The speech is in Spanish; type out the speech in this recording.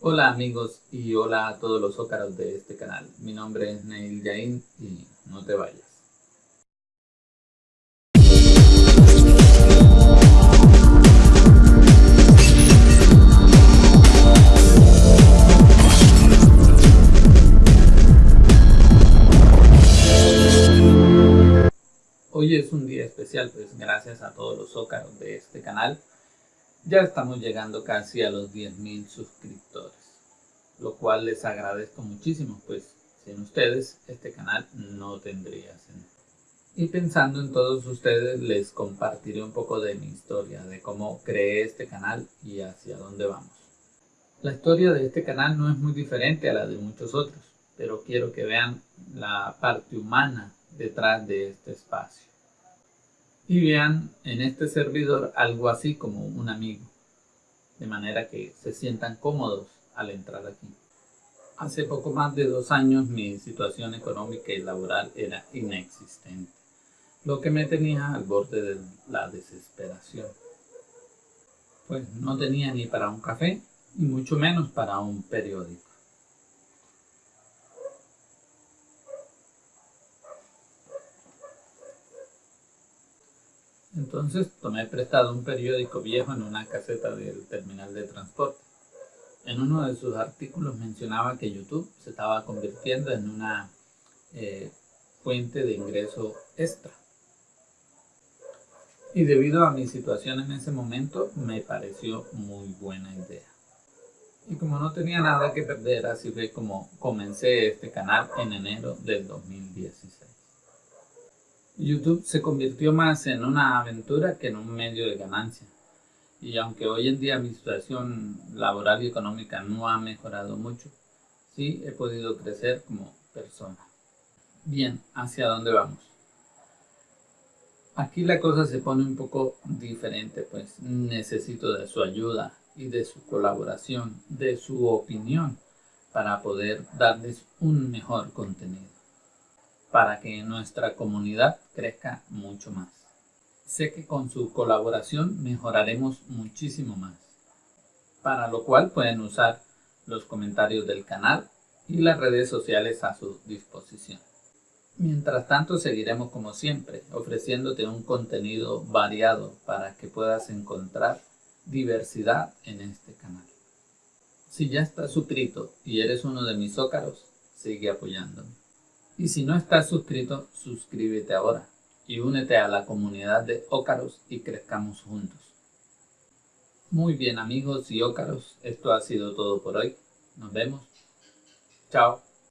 Hola amigos y hola a todos los ócaros de este canal. Mi nombre es Neil Yain y no te vayas. Hoy es un día especial, pues gracias a todos los ócaros de este canal ya estamos llegando casi a los 10.000 suscriptores, lo cual les agradezco muchísimo, pues sin ustedes este canal no tendría sentido. Y pensando en todos ustedes, les compartiré un poco de mi historia, de cómo creé este canal y hacia dónde vamos. La historia de este canal no es muy diferente a la de muchos otros, pero quiero que vean la parte humana detrás de este espacio y vean en este servidor algo así como un amigo, de manera que se sientan cómodos al entrar aquí. Hace poco más de dos años mi situación económica y laboral era inexistente, lo que me tenía al borde de la desesperación. Pues no tenía ni para un café y mucho menos para un periódico. Entonces tomé prestado un periódico viejo en una caseta del terminal de transporte. En uno de sus artículos mencionaba que YouTube se estaba convirtiendo en una eh, fuente de ingreso extra. Y debido a mi situación en ese momento, me pareció muy buena idea. Y como no tenía nada que perder, así fue como comencé este canal en enero del 2016. YouTube se convirtió más en una aventura que en un medio de ganancia. Y aunque hoy en día mi situación laboral y económica no ha mejorado mucho, sí he podido crecer como persona. Bien, ¿hacia dónde vamos? Aquí la cosa se pone un poco diferente, pues necesito de su ayuda y de su colaboración, de su opinión, para poder darles un mejor contenido para que nuestra comunidad crezca mucho más. Sé que con su colaboración mejoraremos muchísimo más, para lo cual pueden usar los comentarios del canal y las redes sociales a su disposición. Mientras tanto seguiremos como siempre, ofreciéndote un contenido variado para que puedas encontrar diversidad en este canal. Si ya estás suscrito y eres uno de mis ócaros, sigue apoyándome. Y si no estás suscrito, suscríbete ahora y únete a la comunidad de Ócaros y crezcamos juntos. Muy bien amigos y Ócaros, esto ha sido todo por hoy. Nos vemos. Chao.